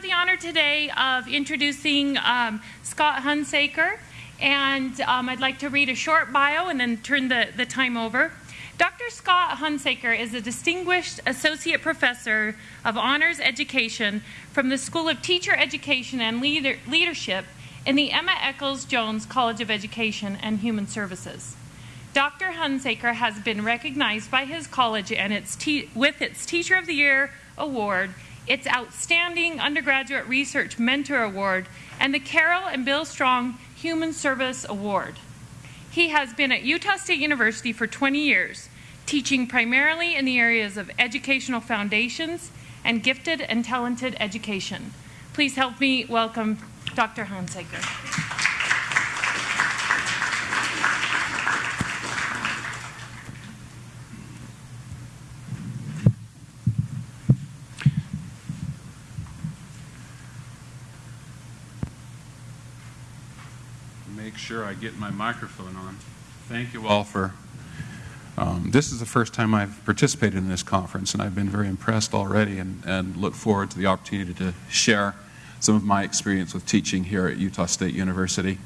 have the honor today of introducing um, Scott Hunsaker, and um, I'd like to read a short bio and then turn the, the time over. Dr. Scott Hunsaker is a distinguished associate professor of honors education from the School of Teacher Education and Leader, Leadership in the Emma Eccles Jones College of Education and Human Services. Dr. Hunsaker has been recognized by his college and its with its Teacher of the Year award, its Outstanding Undergraduate Research Mentor Award, and the Carol and Bill Strong Human Service Award. He has been at Utah State University for 20 years, teaching primarily in the areas of educational foundations and gifted and talented education. Please help me welcome Dr. Hunsaker. Sure I get my microphone on. Thank you all for. Um, this is the first time I've participated in this conference, and I've been very impressed already and, and look forward to the opportunity to share some of my experience with teaching here at Utah State University.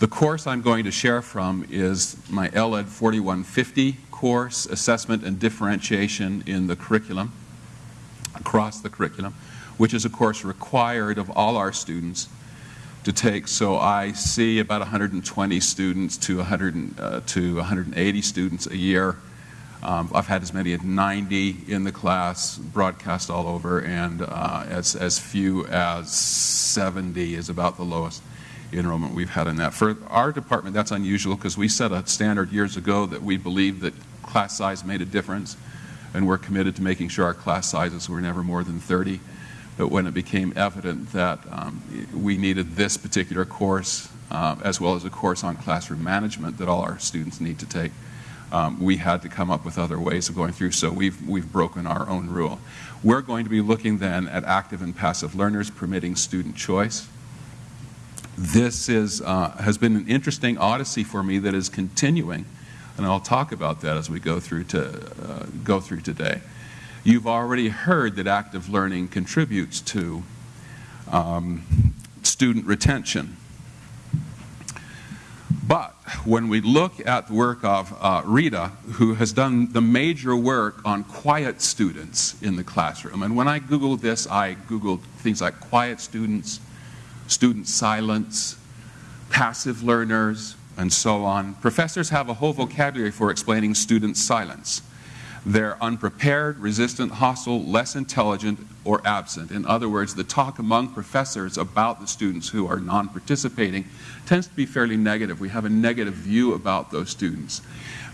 The course I'm going to share from is my LED 4150 course, Assessment and Differentiation in the Curriculum, across the curriculum, which is a course required of all our students to take. So I see about 120 students to 100 uh, to 180 students a year. Um, I've had as many as 90 in the class, broadcast all over, and uh, as, as few as 70 is about the lowest enrollment we've had in that. For our department, that's unusual because we set a standard years ago that we believed that class size made a difference, and we're committed to making sure our class sizes were never more than 30. But when it became evident that um, we needed this particular course, uh, as well as a course on classroom management that all our students need to take, um, we had to come up with other ways of going through. So we've, we've broken our own rule. We're going to be looking then at active and passive learners permitting student choice. This is, uh, has been an interesting odyssey for me that is continuing, and I'll talk about that as we go through, to, uh, go through today. You've already heard that active learning contributes to um, student retention. But when we look at the work of uh, Reda, who has done the major work on quiet students in the classroom, and when I Googled this, I Googled things like quiet students, student silence, passive learners, and so on. Professors have a whole vocabulary for explaining student silence. They're unprepared, resistant, hostile, less intelligent, or absent. In other words, the talk among professors about the students who are non participating tends to be fairly negative. We have a negative view about those students.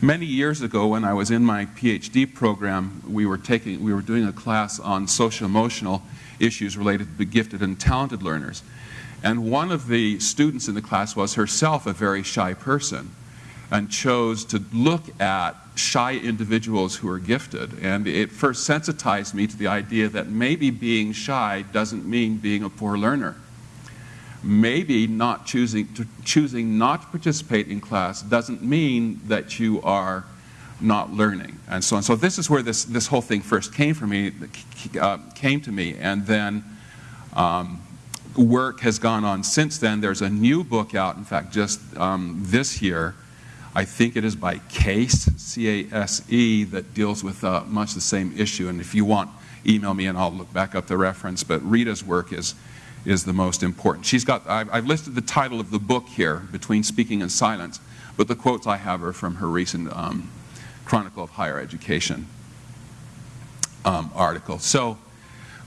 Many years ago, when I was in my PhD program, we were, taking, we were doing a class on social emotional issues related to gifted and talented learners. And one of the students in the class was herself a very shy person and chose to look at shy individuals who are gifted. And it first sensitized me to the idea that maybe being shy doesn't mean being a poor learner. Maybe not choosing, to, choosing not to participate in class doesn't mean that you are not learning and so on. So this is where this, this whole thing first came for me, uh, came to me, and then um, work has gone on since then. There's a new book out, in fact, just um, this year, I think it is by CASE, C-A-S-E, that deals with uh, much the same issue. And if you want, email me and I'll look back up the reference. But Reda's work is, is the most important. She's got, I've, I've listed the title of the book here, Between Speaking and Silence, but the quotes I have are from her recent um, Chronicle of Higher Education um, article. So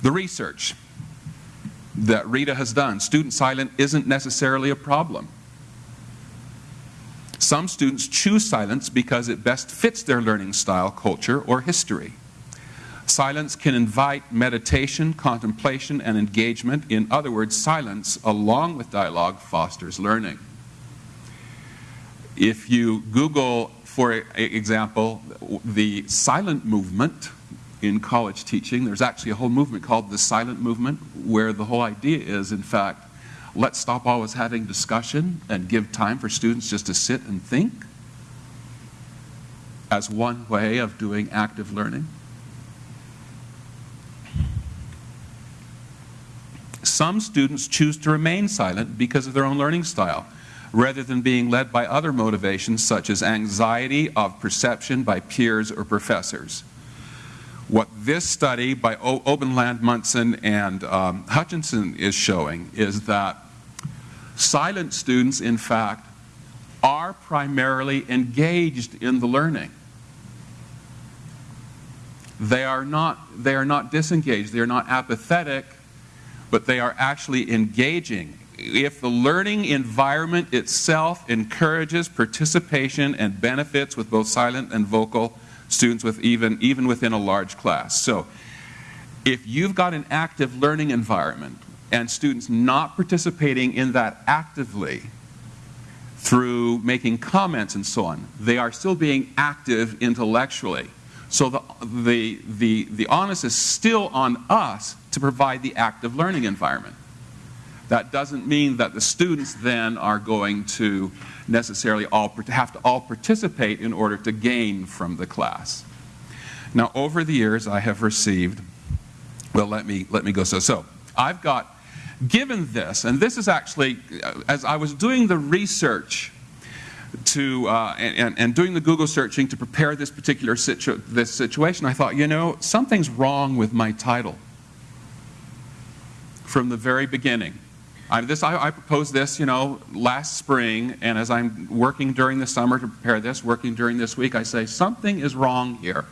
the research that Reda has done, student silence isn't necessarily a problem. Some students choose silence because it best fits their learning style, culture, or history. Silence can invite meditation, contemplation, and engagement. In other words, silence, along with dialogue, fosters learning. If you Google, for example, the silent movement in college teaching, there's actually a whole movement called the silent movement, where the whole idea is, in fact, let's stop always having discussion and give time for students just to sit and think as one way of doing active learning. Some students choose to remain silent because of their own learning style, rather than being led by other motivations such as anxiety of perception by peers or professors. What this study by Obenland Munson and um, Hutchinson is showing is that silent students, in fact, are primarily engaged in the learning. They are not, they are not disengaged, they are not apathetic, but they are actually engaging. If the learning environment itself encourages participation and benefits with both silent and vocal students with even, even within a large class. So if you've got an active learning environment and students not participating in that actively, through making comments and so on. They are still being active intellectually. So the, the, the, the onus is still on us to provide the active learning environment. That doesn't mean that the students then are going to necessarily all have to all participate in order to gain from the class. Now, over the years, I have received, well, let me, let me go so. So, I've got given this, and this is actually, uh, as I was doing the research to, uh, and, and, doing the Google searching to prepare this particular situ this situation, I thought, you know, something's wrong with my title from the very beginning. I, this, I, I, proposed this, you know, last spring, and as I'm working during the summer to prepare this, working during this week, I say something is wrong here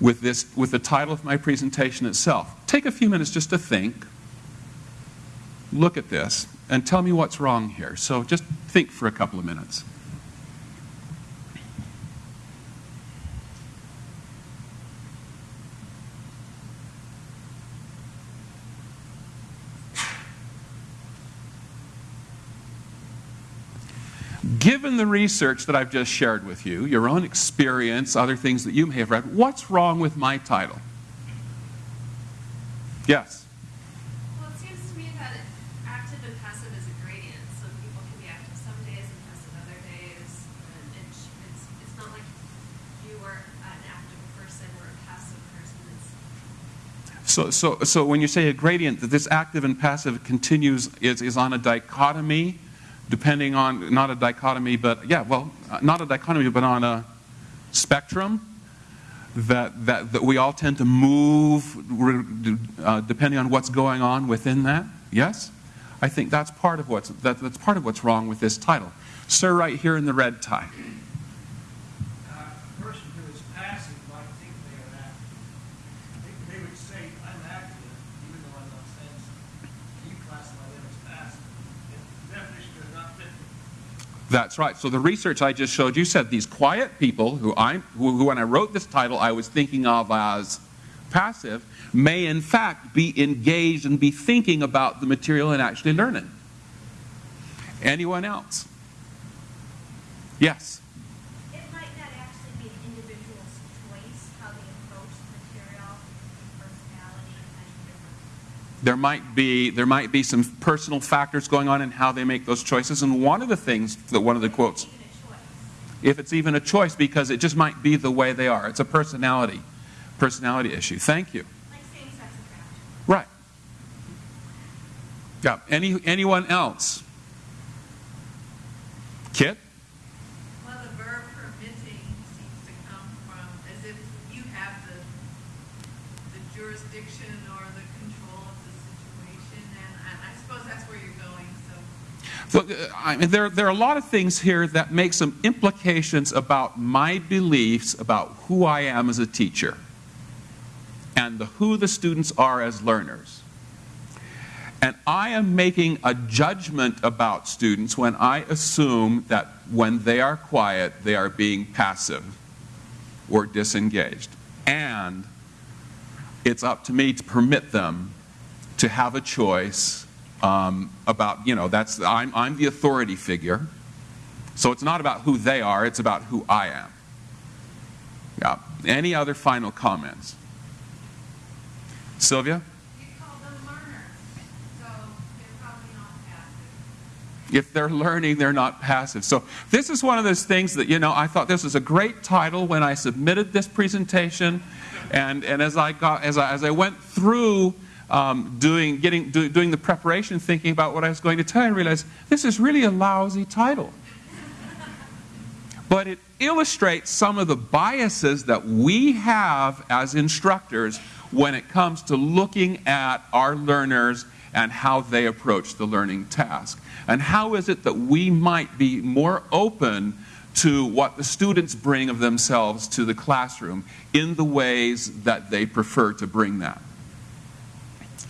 with, this, with the title of my presentation itself. Take a few minutes just to think, look at this, and tell me what's wrong here. So just think for a couple of minutes. Given the research that I've just shared with you, your own experience, other things that you may have read, what's wrong with my title? Yes? Well, it seems to me that active and passive is a gradient. Some people can be active some days and passive other days. And it's, it's, it's not like you are an active person or a passive person. It's so, so, so when you say a gradient, that this active and passive continues, is, is on a dichotomy depending on, not a dichotomy, but yeah, well, uh, not a dichotomy, but on a spectrum that, that, that we all tend to move uh, depending on what's going on within that? Yes? I think that's part of what's, that, that's part of what's wrong with this title. Sir, right here in the red tie. That's right. So the research I just showed you said these quiet people who I who, who when I wrote this title I was thinking of as passive may in fact be engaged and be thinking about the material and actually learning. Anyone else? Yes. There might be there might be some personal factors going on in how they make those choices and one of the things that one of the quotes if it's even a choice because it just might be the way they are. It's a personality personality issue. Thank you. Right. Yeah any anyone else? Kit So, uh, I mean, there, there are a lot of things here that make some implications about my beliefs about who I am as a teacher and the, who the students are as learners. And I am making a judgment about students when I assume that when they are quiet, they are being passive or disengaged. And it's up to me to permit them to have a choice um, about, you know, that's, I'm, I'm the authority figure. So it's not about who they are, it's about who I am. Yeah. Any other final comments? Sylvia? if they're learning, they're not passive. So this is one of those things that, you know, I thought this was a great title when I submitted this presentation. And, and as, I got, as, I, as I went through um, doing, getting, do, doing the preparation, thinking about what I was going to tell you, I realized this is really a lousy title. but it illustrates some of the biases that we have as instructors when it comes to looking at our learners and how they approach the learning task. And how is it that we might be more open to what the students bring of themselves to the classroom in the ways that they prefer to bring that.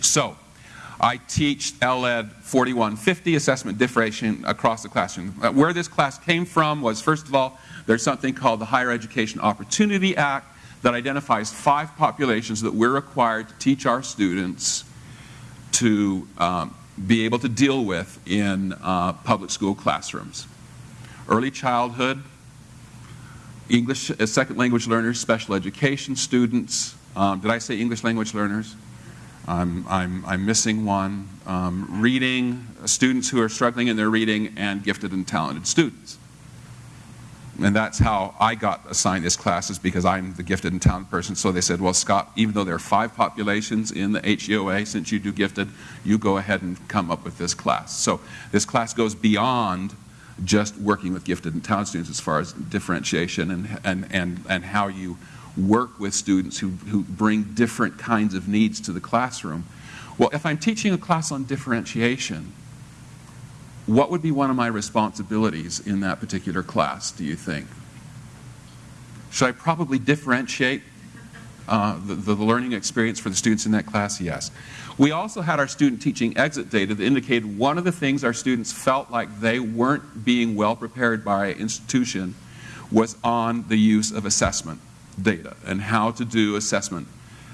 So, I teach LED 4150, assessment differentiation across the classroom. Uh, where this class came from was, first of all, there's something called the Higher Education Opportunity Act that identifies five populations that we're required to teach our students to um, be able to deal with in uh, public school classrooms. Early childhood, English as second language learners, special education students. Um, did I say English language learners? I'm, I'm, I'm missing one. Um, reading, students who are struggling in their reading, and gifted and talented students. And that's how I got assigned this class, is because I'm the gifted and talented person. So they said, well, Scott, even though there are five populations in the HEOA, since you do gifted, you go ahead and come up with this class. So this class goes beyond just working with gifted and talented students as far as differentiation and, and, and, and how you work with students who, who bring different kinds of needs to the classroom. Well, if I'm teaching a class on differentiation, what would be one of my responsibilities in that particular class, do you think? Should I probably differentiate uh, the, the learning experience for the students in that class? Yes. We also had our student teaching exit data that indicated one of the things our students felt like they weren't being well prepared by institution was on the use of assessment data and how to do assessment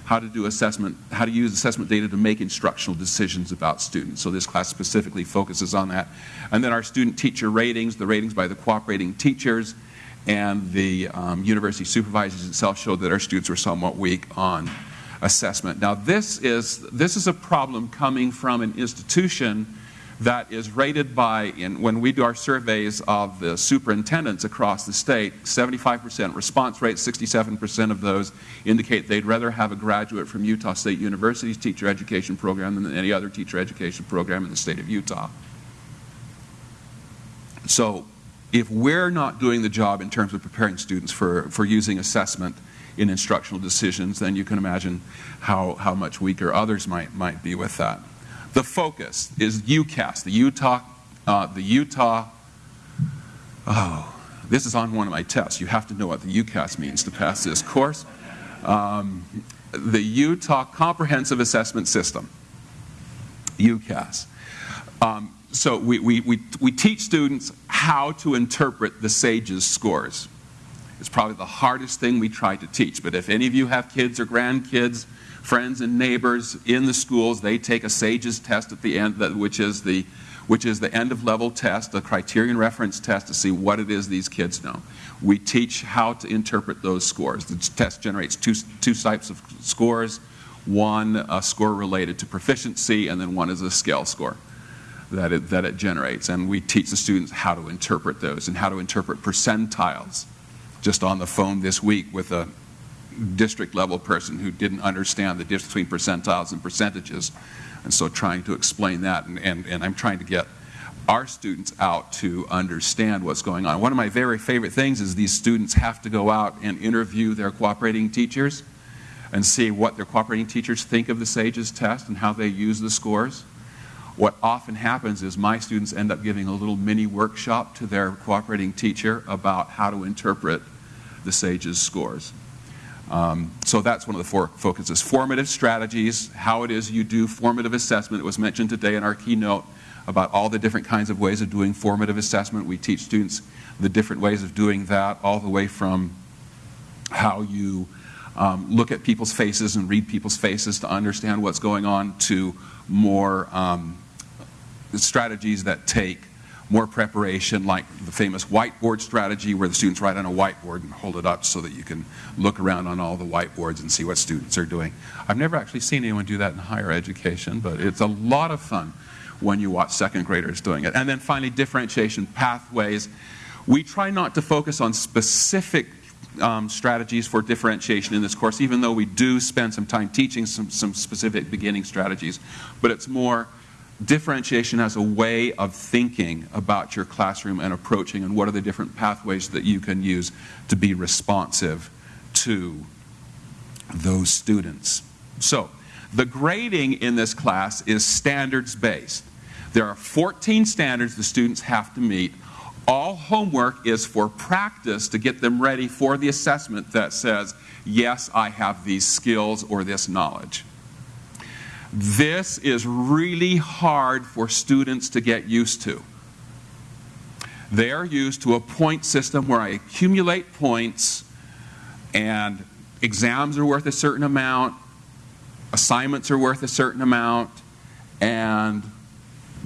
how to do assessment, how to use assessment data to make instructional decisions about students. So this class specifically focuses on that. And then our student teacher ratings, the ratings by the cooperating teachers and the um, university supervisors itself showed that our students were somewhat weak on assessment. Now this is, this is a problem coming from an institution that is rated by, in, when we do our surveys of the superintendents across the state, 75% response rate, 67% of those indicate they'd rather have a graduate from Utah State University's teacher education program than any other teacher education program in the state of Utah. So if we're not doing the job in terms of preparing students for, for using assessment in instructional decisions, then you can imagine how, how much weaker others might, might be with that. The focus is UCAS, the Utah, uh, the Utah, oh, this is on one of my tests. You have to know what the UCAS means to pass this course. Um, the Utah Comprehensive Assessment System, UCAS. Um, so we, we, we, we teach students how to interpret the SAGES scores. It's probably the hardest thing we try to teach, but if any of you have kids or grandkids, friends and neighbors in the schools, they take a SAGES test at the end, which is the, which is the end of level test, the criterion reference test to see what it is these kids know. We teach how to interpret those scores. The test generates two, two types of scores, one a score related to proficiency and then one is a scale score that it, that it generates. And we teach the students how to interpret those and how to interpret percentiles. Just on the phone this week with a district level person who didn't understand the difference between percentiles and percentages. And so trying to explain that, and, and, and I'm trying to get our students out to understand what's going on. One of my very favorite things is these students have to go out and interview their cooperating teachers and see what their cooperating teachers think of the SAGES test and how they use the scores. What often happens is my students end up giving a little mini workshop to their cooperating teacher about how to interpret the SAGES scores. Um, so that's one of the four focuses. Formative strategies, how it is you do formative assessment. It was mentioned today in our keynote about all the different kinds of ways of doing formative assessment. We teach students the different ways of doing that, all the way from how you um, look at people's faces and read people's faces to understand what's going on to more um, strategies that take more preparation, like the famous whiteboard strategy where the students write on a whiteboard and hold it up so that you can look around on all the whiteboards and see what students are doing. I've never actually seen anyone do that in higher education, but it's a lot of fun when you watch second graders doing it. And then finally, differentiation pathways. We try not to focus on specific um, strategies for differentiation in this course, even though we do spend some time teaching some, some specific beginning strategies. But it's more differentiation as a way of thinking about your classroom and approaching, and what are the different pathways that you can use to be responsive to those students. So, the grading in this class is standards based. There are 14 standards the students have to meet. All homework is for practice to get them ready for the assessment that says, yes, I have these skills or this knowledge. This is really hard for students to get used to. They are used to a point system where I accumulate points and exams are worth a certain amount, assignments are worth a certain amount, and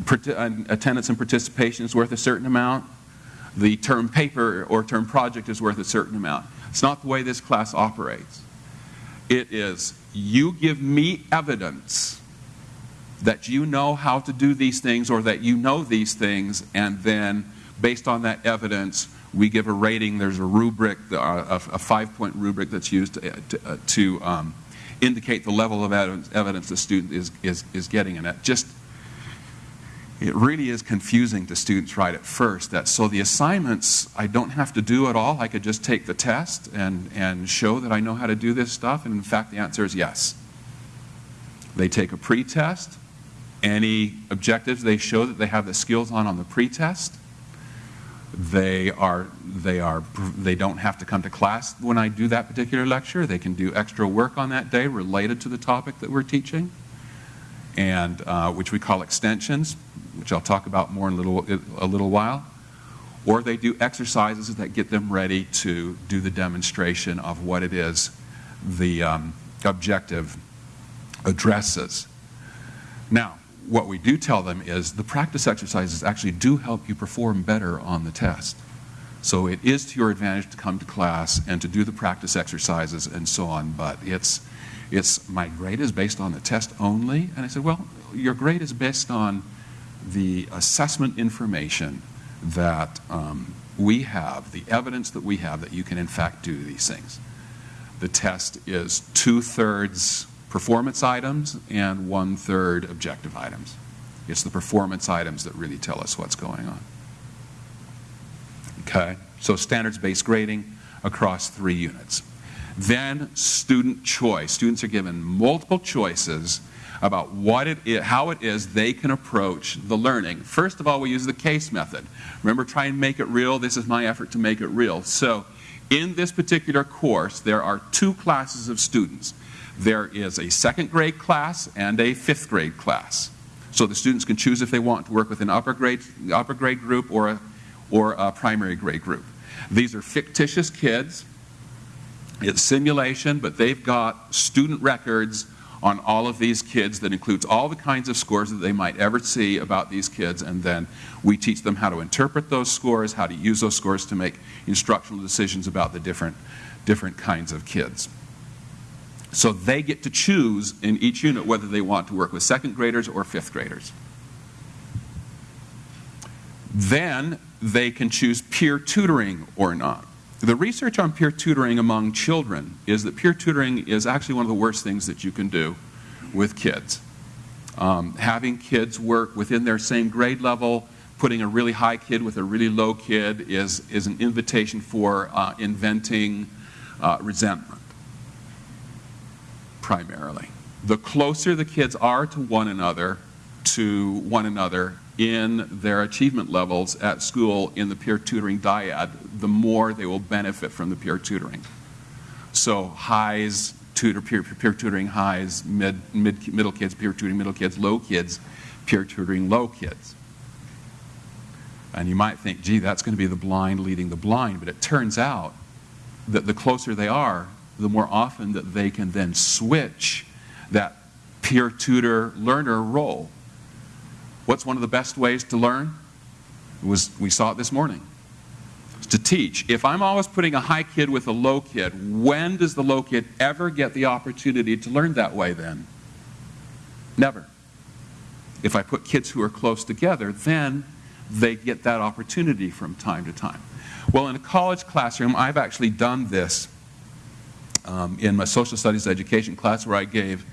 attendance and participation is worth a certain amount. The term paper or term project is worth a certain amount. It's not the way this class operates. It is you give me evidence that you know how to do these things or that you know these things, and then based on that evidence, we give a rating. There's a rubric, uh, a, five point rubric that's used uh, to, to, to um, indicate the level of evidence, evidence the student is, is, is getting. And it just, it really is confusing to students right at first that so the assignments I don't have to do at all. I could just take the test and, and show that I know how to do this stuff. And in fact, the answer is yes. They take a pre-test. Any objectives they show that they have the skills on on the pre-test they are they are they don't have to come to class when I do that particular lecture. They can do extra work on that day related to the topic that we're teaching, and uh, which we call extensions, which I'll talk about more in a little a little while. Or they do exercises that get them ready to do the demonstration of what it is the um, objective addresses. Now, what we do tell them is the practice exercises actually do help you perform better on the test. So it is to your advantage to come to class and to do the practice exercises and so on, but it's, it's my grade is based on the test only. And I said, well, your grade is based on the assessment information that um, we have, the evidence that we have that you can in fact do these things. The test is two thirds performance items and one third objective items. It's the performance items that really tell us what's going on. Okay, so standards based grading across three units. Then student choice. Students are given multiple choices about what it is, how it is they can approach the learning. First of all, we use the case method. Remember, try and make it real. This is my effort to make it real. So, in this particular course, there are two classes of students. There is a second grade class and a fifth grade class. So the students can choose if they want to work with an upper grade, upper grade group or a, or a primary grade group. These are fictitious kids. It's simulation, but they've got student records on all of these kids that includes all the kinds of scores that they might ever see about these kids, and then we teach them how to interpret those scores, how to use those scores to make instructional decisions about the different, different kinds of kids. So they get to choose in each unit whether they want to work with second graders or fifth graders. Then they can choose peer tutoring or not. The research on peer tutoring among children is that peer tutoring is actually one of the worst things that you can do with kids. Um, having kids work within their same grade level, putting a really high kid with a really low kid is, is an invitation for uh, inventing uh, resentment primarily. The closer the kids are to one another, to one another in their achievement levels at school in the peer tutoring dyad, the more they will benefit from the peer tutoring. So highs, tutor, peer, peer tutoring highs, mid, mid, middle kids, peer tutoring middle kids, low kids, peer tutoring low kids. And you might think, gee, that's going to be the blind leading the blind, but it turns out that the closer they are, the more often that they can then switch that peer tutor learner role. What's one of the best ways to learn? It was we saw it this morning. It's to teach. If I'm always putting a high kid with a low kid, when does the low kid ever get the opportunity to learn that way then? Never. If I put kids who are close together, then they get that opportunity from time to time. Well, in a college classroom, I've actually done this um, in my social studies education class where I gave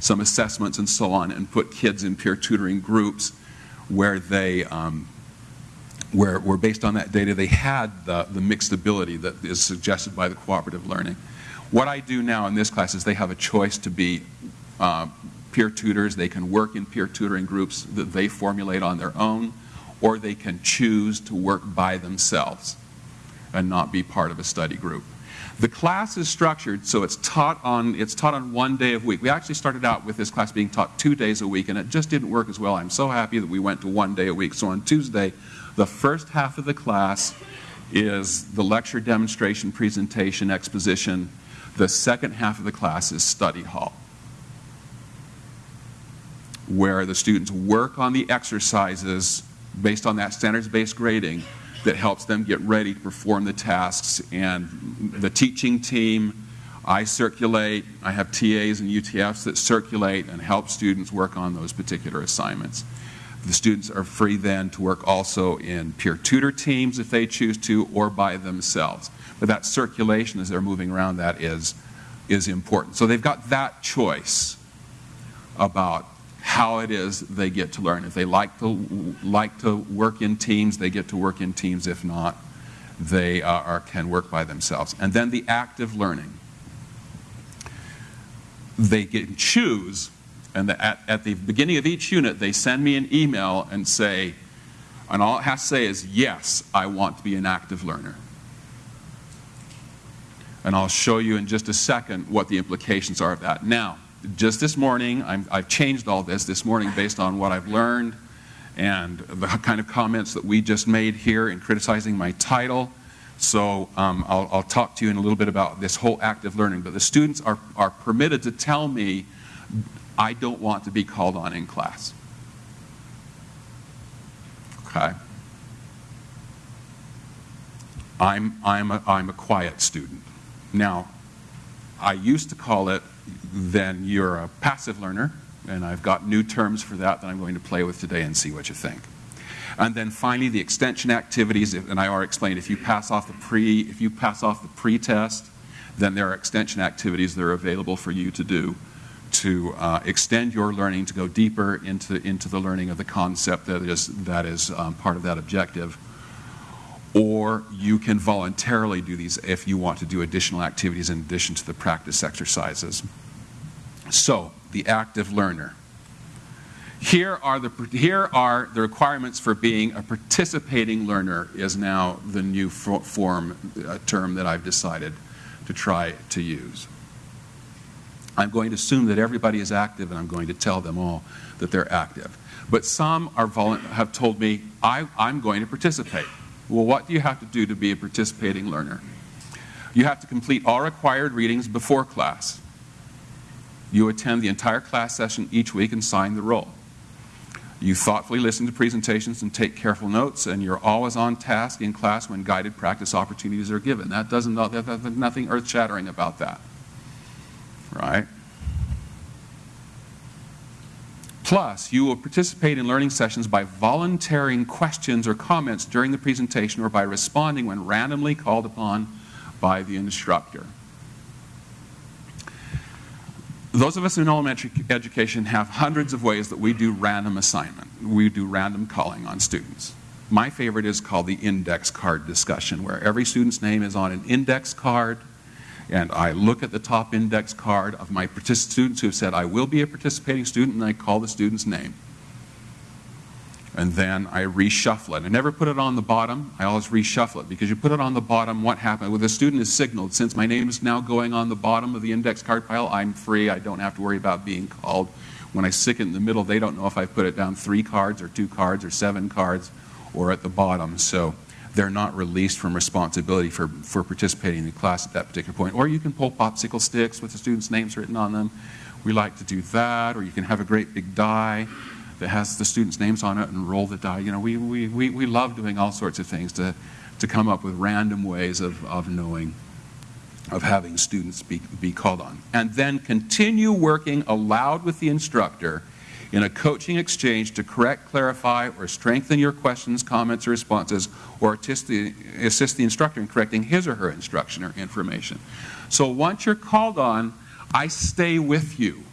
some assessments and so on and put kids in peer tutoring groups where they um, where, where based on that data they had the, the mixed ability that is suggested by the cooperative learning. What I do now in this class is they have a choice to be uh, peer tutors. They can work in peer tutoring groups that they formulate on their own, or they can choose to work by themselves and not be part of a study group. The class is structured so it's taught on it's taught on one day a week. We actually started out with this class being taught two days a week, and it just didn't work as well. I'm so happy that we went to one day a week. So on Tuesday, the first half of the class is the lecture, demonstration, presentation, exposition. The second half of the class is study hall, where the students work on the exercises based on that standards-based grading that helps them get ready to perform the tasks. And the teaching team, I circulate, I have TAs and UTFs that circulate and help students work on those particular assignments. The students are free then to work also in peer tutor teams if they choose to or by themselves. But that circulation as they're moving around that is, is important. So they've got that choice about how it is they get to learn. If they like to, like to work in teams, they get to work in teams. If not, they uh, are, can work by themselves. And then the active learning. They can choose and the, at, at the beginning of each unit, they send me an email and say, and all it has to say is, yes, I want to be an active learner. And I'll show you in just a second what the implications are of that. Now, just this morning, i have changed all this this morning based on what I've learned and the kind of comments that we just made here in criticizing my title. So um, I'll, I'll, talk to you in a little bit about this whole active learning. But the students are, are permitted to tell me I don't want to be called on in class. Okay? I'm, I'm, a, I'm a quiet student. Now, I used to call it then you're a passive learner, and I've got new terms for that that I'm going to play with today and see what you think. And then finally, the extension activities, and I already explained, if you pass off the pre, if you pass off the pre-test, then there are extension activities that are available for you to do to uh, extend your learning, to go deeper into, into the learning of the concept that is, that is um, part of that objective. Or you can voluntarily do these if you want to do additional activities in addition to the practice exercises. So, the active learner. Here are the, here are the requirements for being a participating learner is now the new form uh, term that I've decided to try to use. I'm going to assume that everybody is active and I'm going to tell them all that they're active. But some are have told me, I, I'm going to participate. Well, what do you have to do to be a participating learner? You have to complete all required readings before class. You attend the entire class session each week and sign the roll. You thoughtfully listen to presentations and take careful notes, and you're always on task in class when guided practice opportunities are given. That doesn't, there's nothing earth shattering about that right? Plus, you will participate in learning sessions by volunteering questions or comments during the presentation or by responding when randomly called upon by the instructor. Those of us in elementary education have hundreds of ways that we do random assignment. We do random calling on students. My favorite is called the index card discussion, where every student's name is on an index card and I look at the top index card of my students who have said, I will be a participating student, and I call the student's name. And then I reshuffle it. I never put it on the bottom. I always reshuffle it because you put it on the bottom, what happens? Well, the student is signaled, since my name is now going on the bottom of the index card pile, I'm free. I don't have to worry about being called. When I stick it in the middle, they don't know if I put it down three cards or two cards or seven cards or at the bottom. So they're not released from responsibility for, for participating in the class at that particular point. Or you can pull popsicle sticks with the students' names written on them. We like to do that. Or you can have a great big die that has the students' names on it and roll the die. You know, we, we, we, we love doing all sorts of things to, to come up with random ways of, of knowing, of having students be, be called on. And then continue working aloud with the instructor in a coaching exchange to correct, clarify, or strengthen your questions, comments, or responses, or assist the, assist the instructor in correcting his or her instruction or information. So once you're called on, I stay with you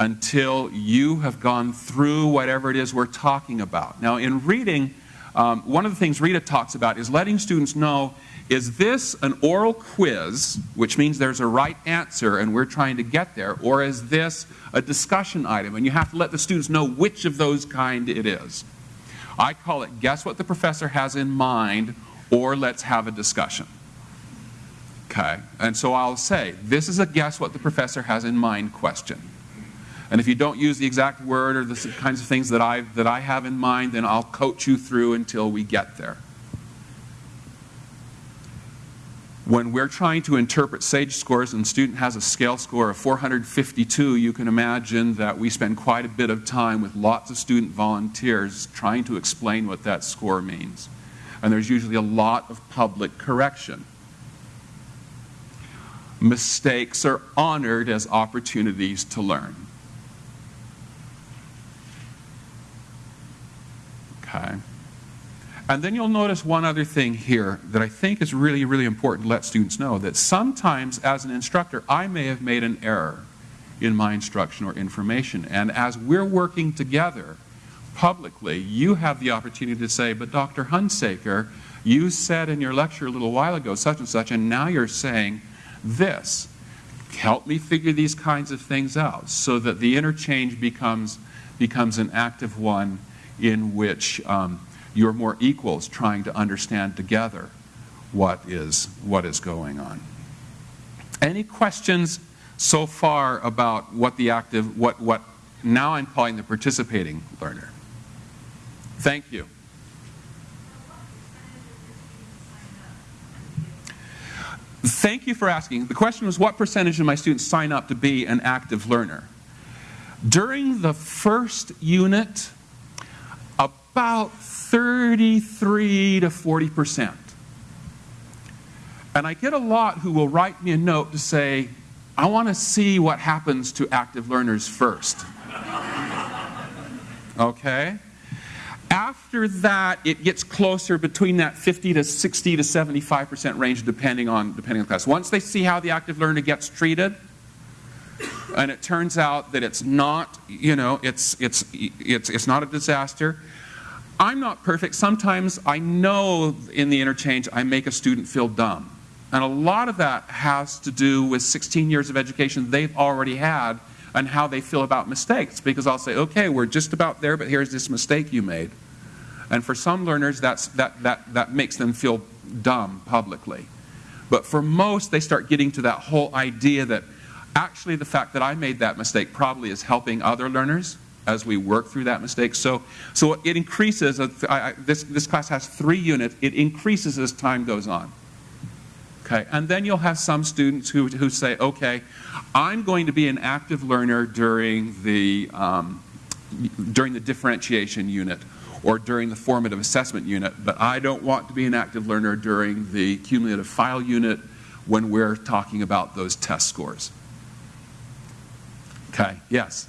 until you have gone through whatever it is we're talking about. Now, in reading, um, one of the things Reda talks about is letting students know is this an oral quiz, which means there's a right answer and we're trying to get there, or is this a discussion item? And you have to let the students know which of those kind it is. I call it guess what the professor has in mind, or let's have a discussion. Okay? And so I'll say, this is a guess what the professor has in mind question. And if you don't use the exact word or the kinds of things that I, that I have in mind, then I'll coach you through until we get there. When we're trying to interpret SAGE scores and student has a scale score of 452, you can imagine that we spend quite a bit of time with lots of student volunteers trying to explain what that score means. And there's usually a lot of public correction. Mistakes are honored as opportunities to learn. Okay. And then you'll notice one other thing here that I think is really, really important to let students know that sometimes as an instructor, I may have made an error in my instruction or information. And as we're working together publicly, you have the opportunity to say, but Dr. Hunsaker, you said in your lecture a little while ago such and such, and now you're saying this. Help me figure these kinds of things out so that the interchange becomes, becomes an active one in which um, you're more equals trying to understand together what is, what is going on. Any questions so far about what the active, what, what now I'm calling the participating learner? Thank you. Thank you for asking. The question was what percentage of my students sign up to be an active learner? During the first unit, about 33 to 40 percent. And I get a lot who will write me a note to say, I want to see what happens to active learners first. okay? After that, it gets closer between that 50 to 60 to 75% range depending on, depending on the class. Once they see how the active learner gets treated, and it turns out that it's not, you know, it's, it's, it's, it's not a disaster, I'm not perfect. Sometimes I know in the interchange I make a student feel dumb. And a lot of that has to do with 16 years of education they've already had and how they feel about mistakes. Because I'll say, okay, we're just about there, but here's this mistake you made. And for some learners, that's, that, that, that makes them feel dumb publicly. But for most, they start getting to that whole idea that actually the fact that I made that mistake probably is helping other learners as we work through that mistake. So, so it increases. I, I, this, this class has three units. It increases as time goes on. Okay, and then you'll have some students who, who say, okay, I'm going to be an active learner during the, um, during the differentiation unit or during the formative assessment unit, but I don't want to be an active learner during the cumulative file unit when we're talking about those test scores. Okay, yes?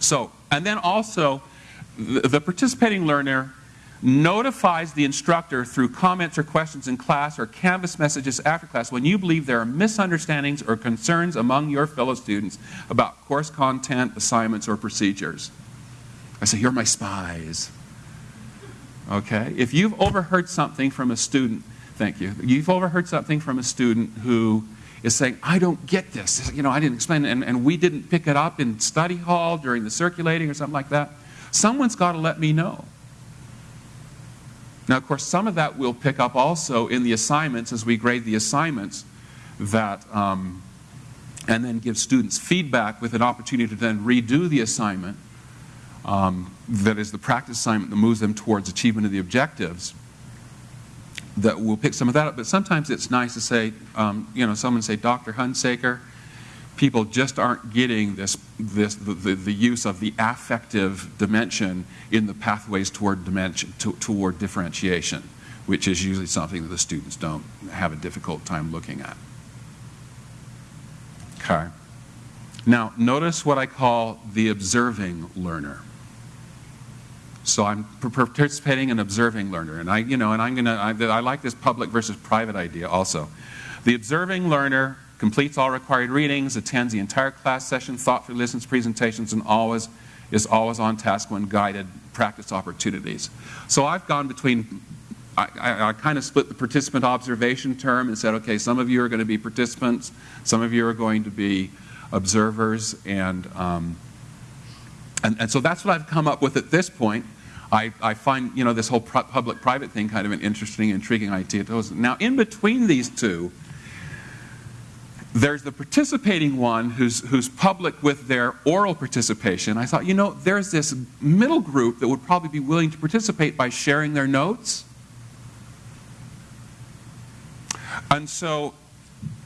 So, and then also, the, the participating learner notifies the instructor through comments or questions in class or Canvas messages after class when you believe there are misunderstandings or concerns among your fellow students about course content, assignments, or procedures. I say, You're my spies. Okay? If you've overheard something from a student Thank you. You've overheard something from a student who is saying, I don't get this. You know, I didn't explain it, and, and we didn't pick it up in study hall during the circulating or something like that. Someone's got to let me know. Now, of course, some of that we'll pick up also in the assignments as we grade the assignments that, um, and then give students feedback with an opportunity to then redo the assignment. Um, that is the practice assignment that moves them towards achievement of the objectives that we'll pick some of that up. But sometimes it's nice to say, um, you know, someone say, Dr. Hunsaker, people just aren't getting this, this the, the, the, use of the affective dimension in the pathways toward dimension to, toward differentiation, which is usually something that the students don't have a difficult time looking at. Okay. Now, notice what I call the observing learner. So I'm participating and observing learner, and I, you know, and I'm gonna. I, I like this public versus private idea also. The observing learner completes all required readings, attends the entire class session, thoughtfully listens presentations, and always is always on task when guided practice opportunities. So I've gone between. I, I, I kind of split the participant observation term and said, okay, some of you are going to be participants, some of you are going to be observers, and um, and, and so that's what I've come up with at this point. I, I find you know this whole public-private thing kind of an interesting, intriguing idea. Now, in between these two, there's the participating one who's, who's public with their oral participation. I thought, you know, there's this middle group that would probably be willing to participate by sharing their notes. And so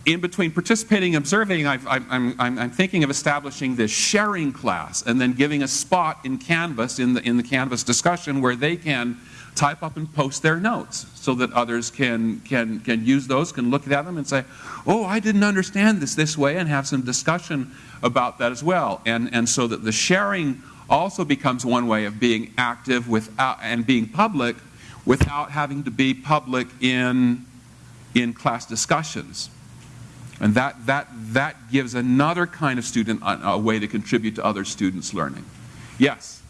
in between participating and observing, i am I'm thinking of establishing this sharing class and then giving a spot in Canvas, in the, in the Canvas discussion, where they can type up and post their notes so that others can, can, can use those, can look at them and say, oh, I didn't understand this this way, and have some discussion about that as well. And, and so that the sharing also becomes one way of being active without, and being public without having to be public in, in class discussions. And that, that, that gives another kind of student a, a way to contribute to other students' learning. Yes?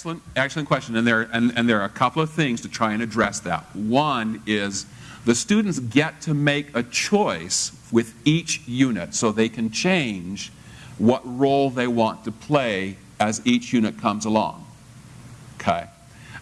Excellent, excellent question. And there, and, and there are a couple of things to try and address that. One is the students get to make a choice with each unit so they can change what role they want to play as each unit comes along. Okay?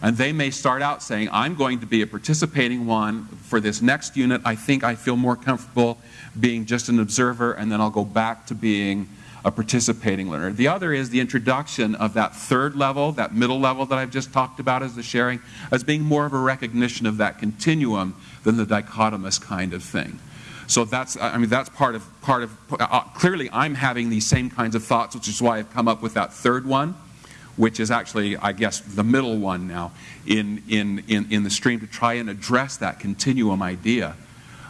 And they may start out saying, I'm going to be a participating one for this next unit. I think I feel more comfortable being just an observer, and then I'll go back to being a participating learner. The other is the introduction of that third level, that middle level that I've just talked about as the sharing, as being more of a recognition of that continuum than the dichotomous kind of thing. So that's, I mean, that's part of, part of, uh, clearly I'm having these same kinds of thoughts, which is why I've come up with that third one, which is actually, I guess, the middle one now in, in, in, in the stream to try and address that continuum idea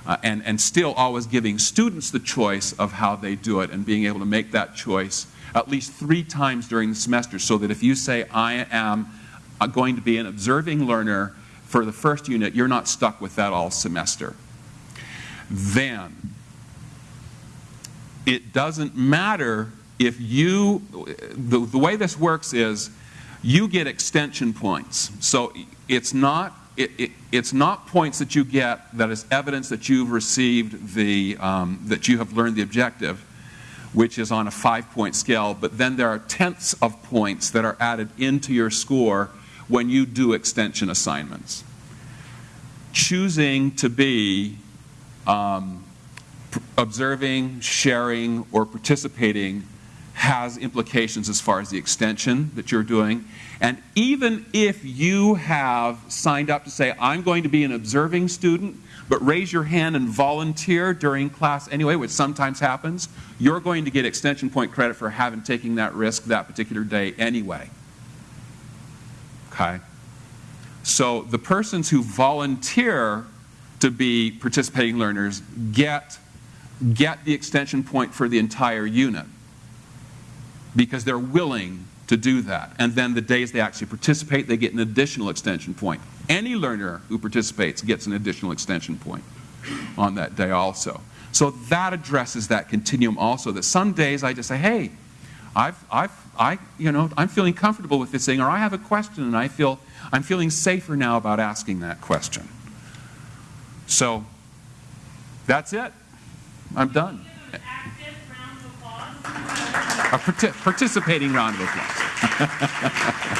uh, and, and still always giving students the choice of how they do it and being able to make that choice at least three times during the semester so that if you say, I am uh, going to be an observing learner for the first unit, you're not stuck with that all semester. Then, it doesn't matter if you, the, the way this works is you get extension points. So it's not it, it, it's not points that you get that is evidence that you've received the, um, that you have learned the objective, which is on a five point scale, but then there are tenths of points that are added into your score when you do extension assignments. Choosing to be um, observing, sharing, or participating has implications as far as the extension that you're doing. And even if you have signed up to say, I'm going to be an observing student, but raise your hand and volunteer during class anyway, which sometimes happens, you're going to get extension point credit for having taken that risk that particular day anyway. Okay? So the persons who volunteer to be participating learners get, get the extension point for the entire unit because they're willing to do that. And then the days they actually participate, they get an additional extension point. Any learner who participates gets an additional extension point on that day also. So that addresses that continuum also, that some days I just say, hey, I've, I've, I, you know, I'm feeling comfortable with this thing, or I have a question and I feel, I'm feeling safer now about asking that question. So that's it. I'm done. Give an active round of applause. A parti- participating round of applause.